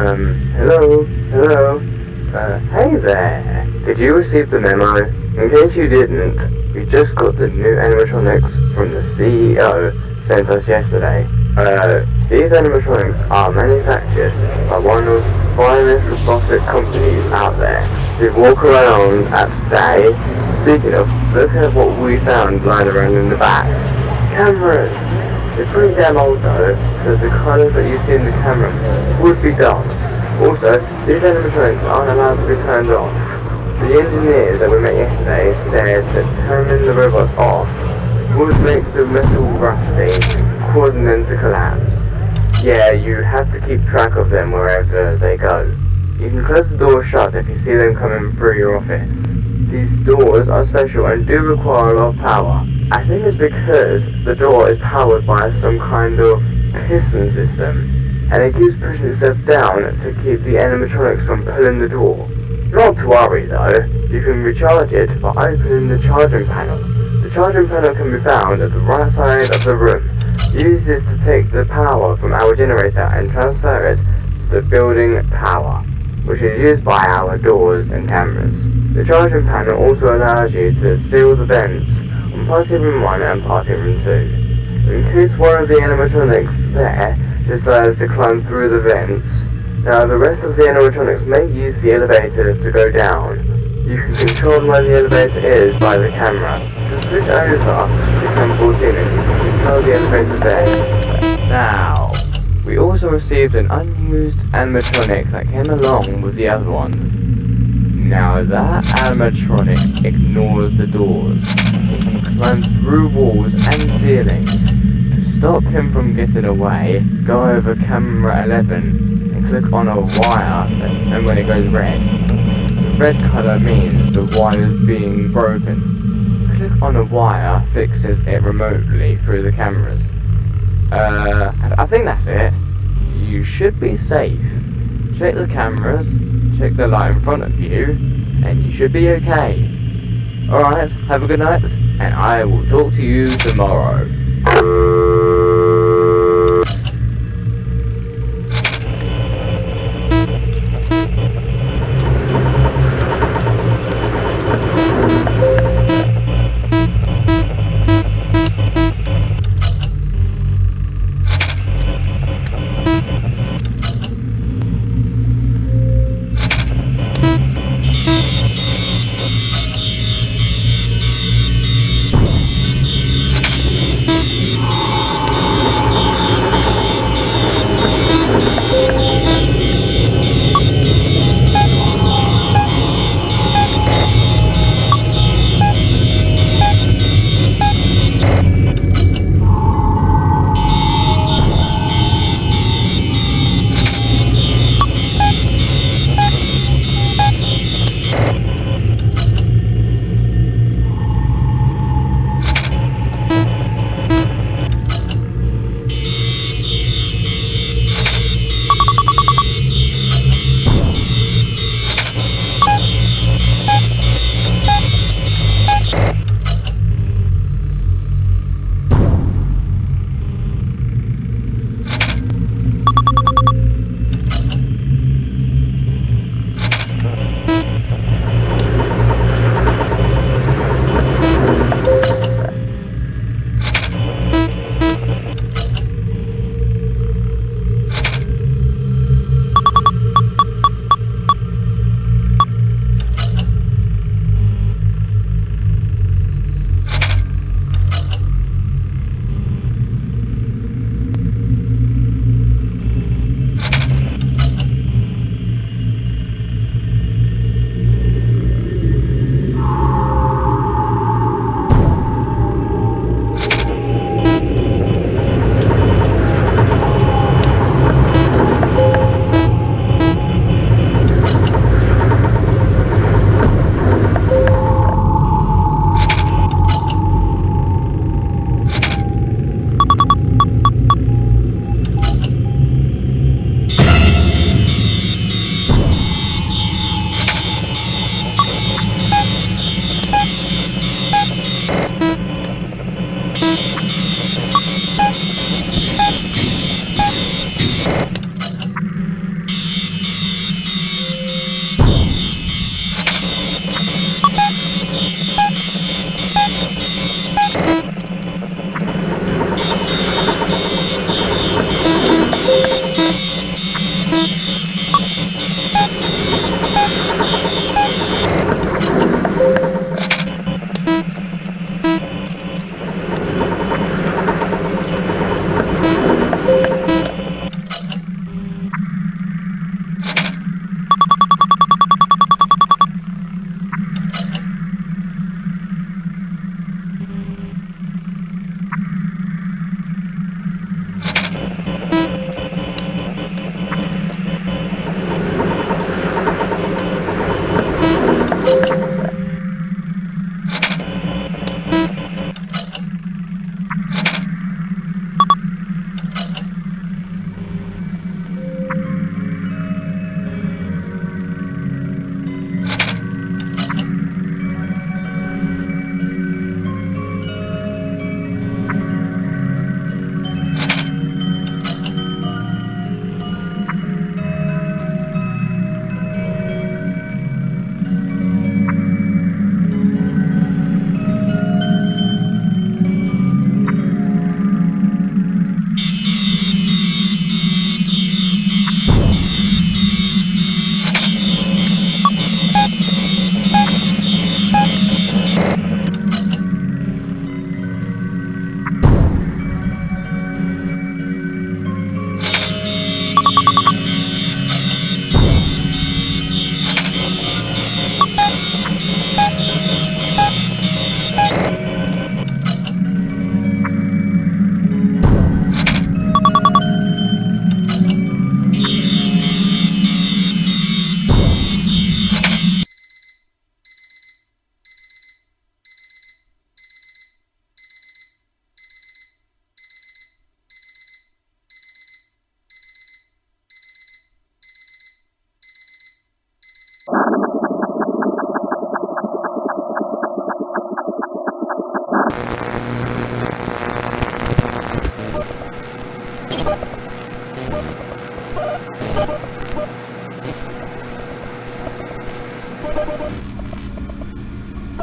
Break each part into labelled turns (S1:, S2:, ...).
S1: Um, hello, hello. Uh, hey there. Did you receive the memo? In case you didn't, we just got the new animatronics from the CEO sent us yesterday. Uh, these animatronics are manufactured by one of the finest robotic companies out there. They walk around at day. Speaking of, look at what we found lying around in the back. Cameras! They're pretty damn old though, so the colours that you see in the camera would be dark. Also, these animatronics aren't allowed to be turned off. The engineer that we met yesterday said that turning the robots off would make the metal rusty, causing them to collapse. Yeah, you have to keep track of them wherever they go. You can close the door shut if you see them coming through your office. These doors are special and do require a lot of power. I think it's because the door is powered by some kind of piston system, and it keeps pushing itself down to keep the animatronics from pulling the door. Not to worry though, you can recharge it by opening the charging panel. The charging panel can be found at the right side of the room. Use this to take the power from our generator and transfer it to the building power, which is used by our doors and cameras. The charging panel also allows you to seal the vents on party room 1 and party room 2. In case one of the animatronics there decides to climb through the vents, now the rest of the animatronics may use the elevator to go down. You can control where the elevator is by the camera. Just switch over to cam 14 and you can control the elevator there. Now, we also received an unused animatronic that came along with the other ones. Now that animatronic ignores the doors. He can climb through walls and ceilings. To stop him from getting away, go over camera 11 and click on a wire and when it goes red. The red colour means the wire is being broken. Click on a wire fixes it remotely through the cameras. Uh, I think that's it. You should be safe. Check the cameras, check the light in front of you, and you should be okay. Alright, have a good night, and I will talk to you tomorrow.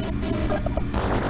S1: あっ!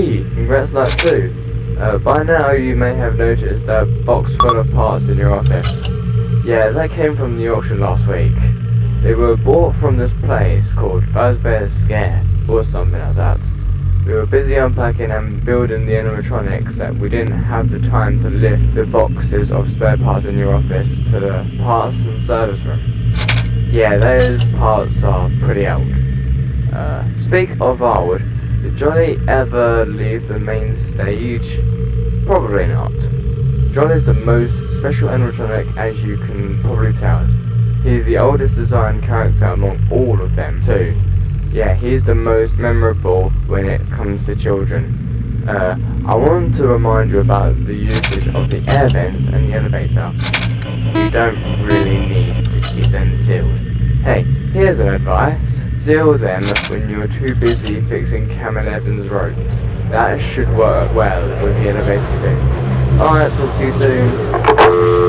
S1: Hey, congrats night two. Uh, by now you may have noticed that box full of parts in your office. Yeah, that came from the auction last week. They were bought from this place called Fazbear's Scare, or something like that. We were busy unpacking and building the animatronics that we didn't have the time to lift the boxes of spare parts in your office to the parts and service room. Yeah, those parts are pretty old. Uh, speak of old, did Johnny ever leave the main stage? Probably not. John is the most special animatronic as you can probably tell. He's the oldest designed character among all of them too. Yeah, he's the most memorable when it comes to children. Uh, I want to remind you about the usage of the air vents and the elevator. You don't really need to keep them sealed. Hey, here's an advice. Seal them when you're too busy fixing Camel Evans ropes. That should work well with the elevator too. Alright, talk to you soon.